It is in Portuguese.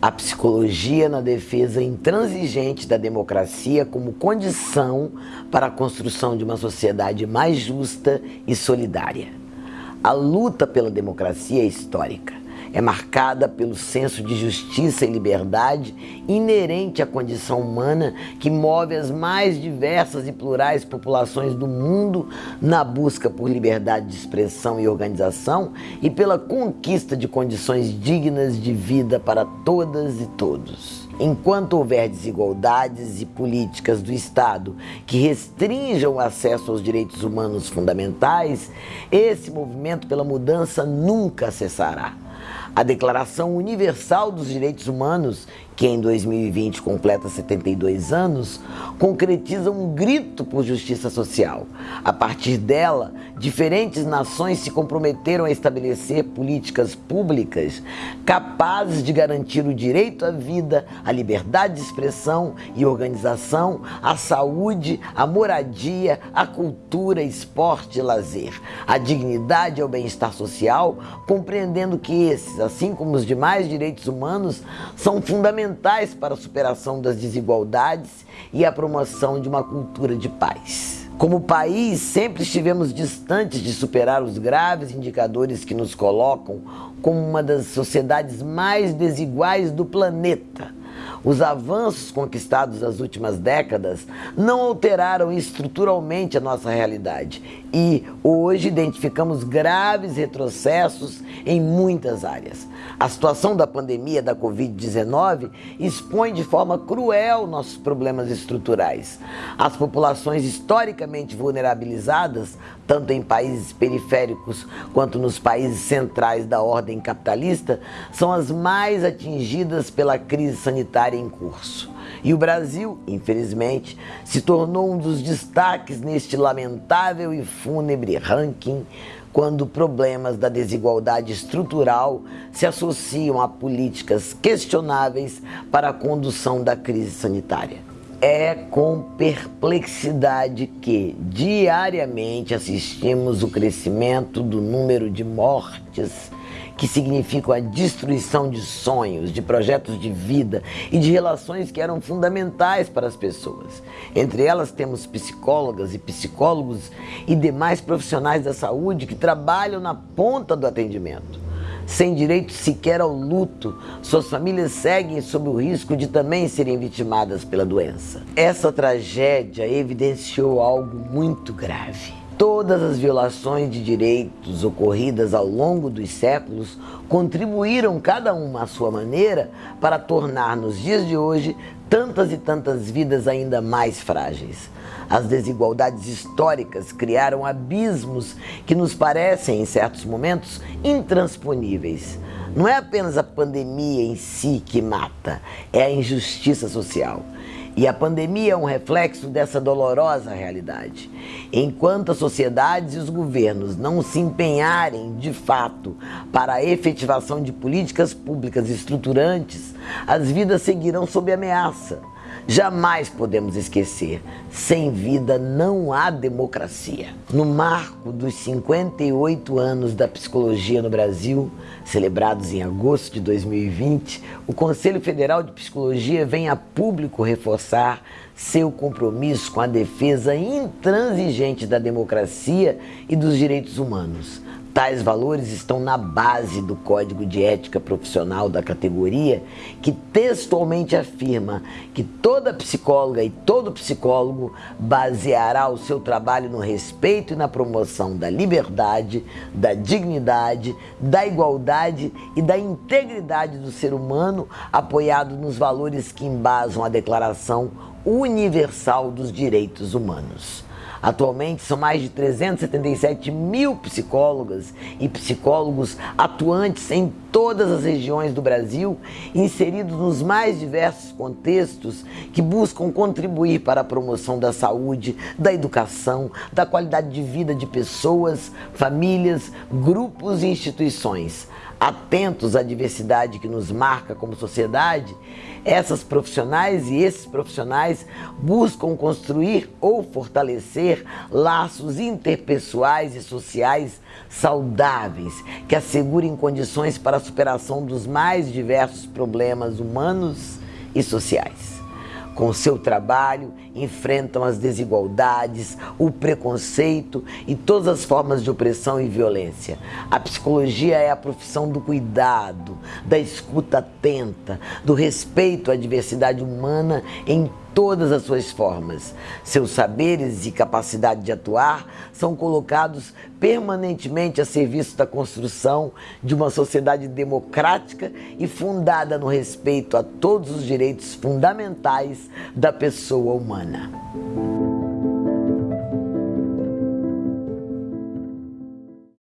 a psicologia na defesa intransigente da democracia como condição para a construção de uma sociedade mais justa e solidária. A luta pela democracia é histórica é marcada pelo senso de justiça e liberdade inerente à condição humana que move as mais diversas e plurais populações do mundo na busca por liberdade de expressão e organização e pela conquista de condições dignas de vida para todas e todos. Enquanto houver desigualdades e políticas do Estado que restringam o acesso aos direitos humanos fundamentais, esse movimento pela mudança nunca cessará. A Declaração Universal dos Direitos Humanos que em 2020 completa 72 anos, concretiza um grito por justiça social. A partir dela, diferentes nações se comprometeram a estabelecer políticas públicas capazes de garantir o direito à vida, à liberdade de expressão e organização, à saúde, à moradia, à cultura, esporte e lazer, à dignidade e ao bem-estar social, compreendendo que esses, assim como os demais direitos humanos, são fundamentais fundamentais para a superação das desigualdades e a promoção de uma cultura de paz. Como país, sempre estivemos distantes de superar os graves indicadores que nos colocam como uma das sociedades mais desiguais do planeta. Os avanços conquistados nas últimas décadas não alteraram estruturalmente a nossa realidade e hoje identificamos graves retrocessos em muitas áreas. A situação da pandemia da Covid-19 expõe de forma cruel nossos problemas estruturais. As populações historicamente vulnerabilizadas, tanto em países periféricos quanto nos países centrais da ordem capitalista, são as mais atingidas pela crise sanitária em curso. E o Brasil, infelizmente, se tornou um dos destaques neste lamentável e fúnebre ranking quando problemas da desigualdade estrutural se associam a políticas questionáveis para a condução da crise sanitária. É com perplexidade que diariamente assistimos o crescimento do número de mortes que significam a destruição de sonhos, de projetos de vida e de relações que eram fundamentais para as pessoas. Entre elas temos psicólogas e psicólogos e demais profissionais da saúde que trabalham na ponta do atendimento. Sem direito sequer ao luto, suas famílias seguem sob o risco de também serem vitimadas pela doença. Essa tragédia evidenciou algo muito grave Todas as violações de direitos ocorridas ao longo dos séculos contribuíram, cada uma à sua maneira, para tornar nos dias de hoje tantas e tantas vidas ainda mais frágeis. As desigualdades históricas criaram abismos que nos parecem, em certos momentos, intransponíveis. Não é apenas a pandemia em si que mata, é a injustiça social. E a pandemia é um reflexo dessa dolorosa realidade. Enquanto as sociedades e os governos não se empenharem de fato para a efetivação de políticas públicas estruturantes, as vidas seguirão sob ameaça. Jamais podemos esquecer, sem vida não há democracia. No marco dos 58 anos da psicologia no Brasil, celebrados em agosto de 2020, o Conselho Federal de Psicologia vem a público reforçar seu compromisso com a defesa intransigente da democracia e dos direitos humanos Tais valores estão na base do Código de Ética Profissional da categoria, que textualmente afirma que toda psicóloga e todo psicólogo baseará o seu trabalho no respeito e na promoção da liberdade, da dignidade, da igualdade e da integridade do ser humano, apoiado nos valores que embasam a Declaração Universal dos Direitos Humanos. Atualmente são mais de 377 mil psicólogas e psicólogos atuantes em todas as regiões do Brasil, inseridos nos mais diversos contextos que buscam contribuir para a promoção da saúde, da educação, da qualidade de vida de pessoas, famílias, grupos e instituições atentos à diversidade que nos marca como sociedade, essas profissionais e esses profissionais buscam construir ou fortalecer laços interpessoais e sociais saudáveis que assegurem condições para a superação dos mais diversos problemas humanos e sociais com seu trabalho, enfrentam as desigualdades, o preconceito e todas as formas de opressão e violência. A psicologia é a profissão do cuidado, da escuta atenta, do respeito à diversidade humana em todas as suas formas. Seus saberes e capacidade de atuar são colocados permanentemente a serviço da construção de uma sociedade democrática e fundada no respeito a todos os direitos fundamentais da pessoa humana.